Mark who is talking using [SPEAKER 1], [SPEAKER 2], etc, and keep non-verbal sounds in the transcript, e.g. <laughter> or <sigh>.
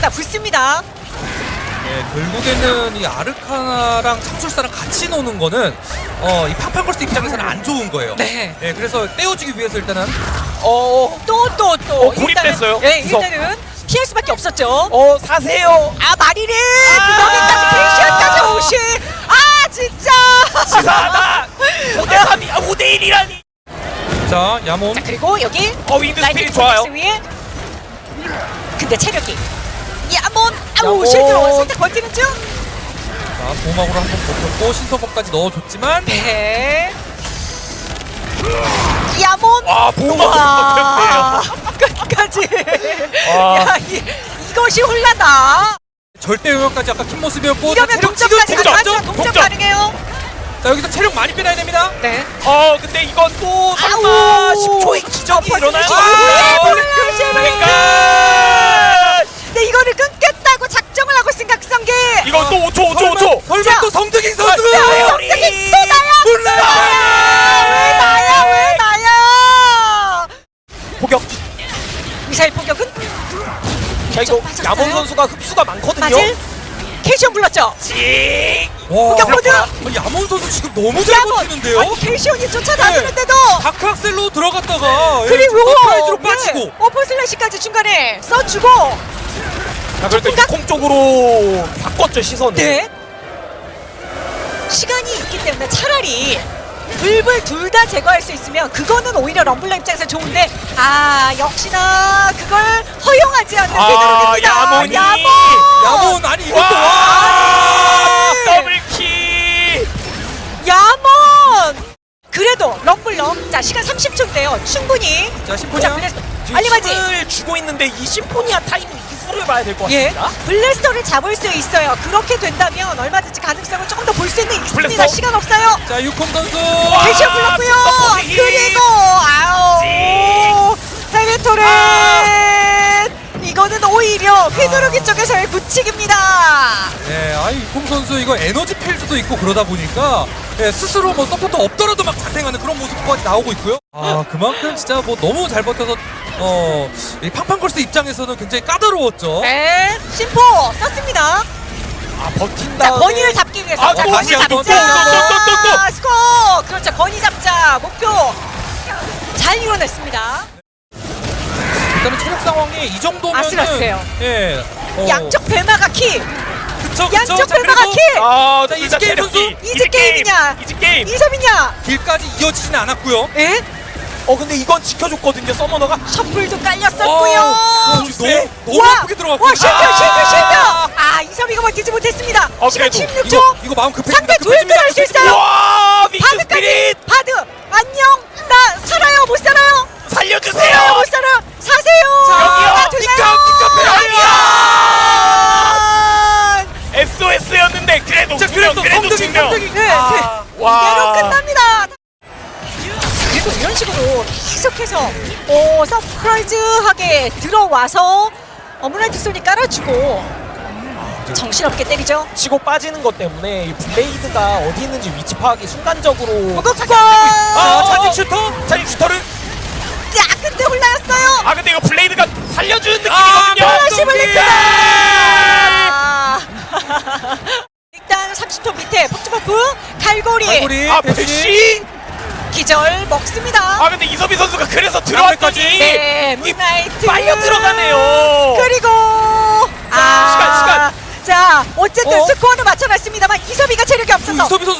[SPEAKER 1] 쏟아붓습니다.
[SPEAKER 2] 네, 결국에는 이 아르카나랑 창술사랑 같이 노는 거는 어, 이 팡팡걸스 입장에서는 안 좋은 거예요.
[SPEAKER 1] 네.
[SPEAKER 2] 네, 그래서 떼어주기 위해서 일단은
[SPEAKER 3] 어,
[SPEAKER 1] 또 또 또.
[SPEAKER 3] 어, 고립됐어요.
[SPEAKER 1] 예,
[SPEAKER 3] 구석.
[SPEAKER 1] 일단은 피할 수밖에 없었죠.
[SPEAKER 3] 어 사세요.
[SPEAKER 1] 아 마리를
[SPEAKER 3] 아!
[SPEAKER 1] 그거기까지 텐션까지 오시. 아 진짜.
[SPEAKER 3] 치사하다. 5대 3이 아 5대 1이라니.
[SPEAKER 2] 자 야몬
[SPEAKER 1] 자 그리고 여기
[SPEAKER 3] 어 윈드
[SPEAKER 1] 라이트
[SPEAKER 3] 스피릿 좋아요.
[SPEAKER 1] 스 위에. 근데 체력이. 야몬 아우
[SPEAKER 3] 야몬.
[SPEAKER 1] 실드로 살짝 버티는 중.
[SPEAKER 2] 자 보막으로 한 번 버텼고 신서법까지 넣어줬지만
[SPEAKER 1] 네. 야몬.
[SPEAKER 3] 와 보호막
[SPEAKER 1] 와
[SPEAKER 3] 못했네요.
[SPEAKER 1] 끝까지.
[SPEAKER 3] 와.
[SPEAKER 1] 야 이, 이것이 홀라다.
[SPEAKER 2] 절대 영역까지 아까 킨 모습이었고 자,
[SPEAKER 1] 이러면
[SPEAKER 2] 체력 지금
[SPEAKER 1] 동점까지
[SPEAKER 2] 동점!
[SPEAKER 1] 가능하죠. 동점
[SPEAKER 3] 동점.
[SPEAKER 1] 가능해요.
[SPEAKER 2] 자 여기서 체력 많이 빼놔야 됩니다
[SPEAKER 1] 네.
[SPEAKER 3] 어 근데 이건 또 설마
[SPEAKER 1] 아우.
[SPEAKER 3] 10초의 기적이
[SPEAKER 1] 어,
[SPEAKER 3] 일어나요? 아,
[SPEAKER 1] 블랙
[SPEAKER 3] 그러니까
[SPEAKER 1] 근데 이거를 끊겠다고 작정을 하고 생각한 게
[SPEAKER 3] 이건 또 5초 5초 5초.
[SPEAKER 2] 설마
[SPEAKER 1] 자.
[SPEAKER 2] 또 성득인 선수
[SPEAKER 3] 자,
[SPEAKER 1] 갑자기 또 나야
[SPEAKER 2] 몰라
[SPEAKER 1] 왜 나야 왜 나야
[SPEAKER 3] 포격.
[SPEAKER 1] 미사일 포격은
[SPEAKER 3] 자 이거? 야몬 선수가 흡수가 많거든요.
[SPEAKER 1] 캐시온 불렀죠? 포격 모드!
[SPEAKER 2] 야몬 선수 지금 너무 잘 버티는데요?
[SPEAKER 1] 캐시온이 쫓아다니는데도
[SPEAKER 2] dark axel로 들어갔다가
[SPEAKER 1] 그리고
[SPEAKER 2] 페이지로 빠지고.
[SPEAKER 1] 네, upper slash까지 중간에 써주고
[SPEAKER 3] 자 그럴 때 육공 쪽으로 바꿨죠 시선을.
[SPEAKER 1] 네. 시간이 있기 때문에 차라리 불불 둘 다 제거할 수 있으면 그거는 오히려 럼블러 입장에서 좋은데 아 역시나 그걸 허용하지 않는
[SPEAKER 3] 아,
[SPEAKER 1] 비드록입니다.
[SPEAKER 3] 야몬이.
[SPEAKER 1] 야몬!
[SPEAKER 2] 야몬 아니 이것도 와
[SPEAKER 3] 와! 더블킬.
[SPEAKER 1] 야몬! 그래도 럼블러 자 시간 30초인데요. 충분히
[SPEAKER 2] 자
[SPEAKER 1] 보자
[SPEAKER 2] 10분.
[SPEAKER 1] 블래스터
[SPEAKER 3] 지금
[SPEAKER 1] 알리바지!
[SPEAKER 3] 주고 있는데 이 심포니아 타이밍 이후를 봐야
[SPEAKER 1] 될것예
[SPEAKER 3] 같습니다.
[SPEAKER 1] 블래스터를 잡을 수 있어요 그렇게 된다면 얼마든지 가능성을 조금 더 볼 수 있는 있습니다
[SPEAKER 3] 블래스터.
[SPEAKER 1] 시간 없어요
[SPEAKER 2] 자 육콩 선수
[SPEAKER 1] 대시 불렀고요.
[SPEAKER 3] 아,
[SPEAKER 1] 그리고 아우 세메토렌 이거는 오히려 휘두르기 쪽에서의 부칙입니다.
[SPEAKER 2] 네, 아이 육콩 선수 이거 에너지 필드도 있고 그러다 보니까 예, 스스로 뭐 서포터 없더라도 막 자생하는 그런 모습까지 나오고 있고요. 아 그만큼 진짜 뭐 너무 잘 버텨서 어 이 팡팡걸스 입장에서는 굉장히 까다로웠죠.
[SPEAKER 1] 네, 심포 썼습니다.
[SPEAKER 3] 아 버틴
[SPEAKER 1] 자, 건이를 잡기 위해서
[SPEAKER 3] 아,
[SPEAKER 1] 자,
[SPEAKER 3] 또 다시
[SPEAKER 1] 잡자.
[SPEAKER 3] 또, 또, 또, 또, 또, 또.
[SPEAKER 1] 스코 그렇죠. 건이 잡자 목표 잘 이뤄냈습니다.
[SPEAKER 2] 일단은 체력 상황이 이 정도면
[SPEAKER 1] 아슬아슬해요.
[SPEAKER 2] 예. 어,
[SPEAKER 1] 양쪽 배마가 키
[SPEAKER 2] 그쵸 그쵸.
[SPEAKER 1] 양쪽
[SPEAKER 2] 자,
[SPEAKER 1] 배마가
[SPEAKER 2] 그래도
[SPEAKER 1] 키
[SPEAKER 3] 아
[SPEAKER 2] 자, 이즈 게임
[SPEAKER 3] 체력이
[SPEAKER 2] 선수?
[SPEAKER 1] 이즈 게임이냐?
[SPEAKER 3] 이즈 게임
[SPEAKER 1] 이점이냐?
[SPEAKER 2] 길까지 이어지진 않았고요.
[SPEAKER 1] 예?
[SPEAKER 3] 어 근데 이건 지켜줬거든요 서머너가
[SPEAKER 1] 셔플도 깔렸었고요.
[SPEAKER 2] 어, 너무 너무
[SPEAKER 1] 와!
[SPEAKER 2] 아프게 들어갔고.
[SPEAKER 1] 와 실패
[SPEAKER 3] 아!
[SPEAKER 1] 실패 실패! 아 이섬이가 버티지 못했습니다.
[SPEAKER 3] 어,
[SPEAKER 1] 시간
[SPEAKER 3] 그래도
[SPEAKER 1] 16초.
[SPEAKER 2] 이거 이거 마음 급해집니다.
[SPEAKER 1] 상대
[SPEAKER 2] 급해집니다.
[SPEAKER 1] 두일도 할수 있어요.
[SPEAKER 3] 와
[SPEAKER 1] 바드까지 바드 안녕 나 살아요 못 살아요
[SPEAKER 3] 살려주세요
[SPEAKER 1] 살아요 못 살아요 사세요
[SPEAKER 3] 여기요. 니카,
[SPEAKER 1] 아!
[SPEAKER 3] SOS였는데 그래도
[SPEAKER 2] 자, 그래도
[SPEAKER 3] 그래도
[SPEAKER 2] 성적이
[SPEAKER 3] 두명
[SPEAKER 2] 성적이
[SPEAKER 1] 네,
[SPEAKER 2] 아,
[SPEAKER 1] 네.
[SPEAKER 3] 와.
[SPEAKER 1] 이대로 끝납 그리고 이런 식으로 계속해서 오 서프라이즈하게 들어와서 어머나이트 소리 깔아주고 정신없게 때리죠.
[SPEAKER 3] 치고 빠지는 것 때문에 이 블레이드가 어디 있는지 위치 파악이 순간적으로
[SPEAKER 1] 무겁고
[SPEAKER 3] 아
[SPEAKER 2] 어.
[SPEAKER 3] 차징 슈터 차징 슈터를
[SPEAKER 1] 야 근데 올라였어요.
[SPEAKER 3] 아 근데 이거 블레이드가 살려주는
[SPEAKER 2] 아,
[SPEAKER 3] 느낌이거든요.
[SPEAKER 1] 아. <laughs> 일단 30초 밑에 폭주버프 갈고리,
[SPEAKER 2] 갈고리
[SPEAKER 3] 아
[SPEAKER 2] 대시.
[SPEAKER 1] 기절 먹습니다.
[SPEAKER 3] 아 근데 이서비 선수가 그래서 들어왔더니
[SPEAKER 1] 네, 문나이트
[SPEAKER 3] 빨려 들어가네요
[SPEAKER 1] 그리고
[SPEAKER 3] 시간, 시간.
[SPEAKER 1] 자 어쨌든
[SPEAKER 2] 어?
[SPEAKER 1] 스코어는 맞춰놨습니다. 이섭이가 체력이 없어서
[SPEAKER 2] 이섭이 선수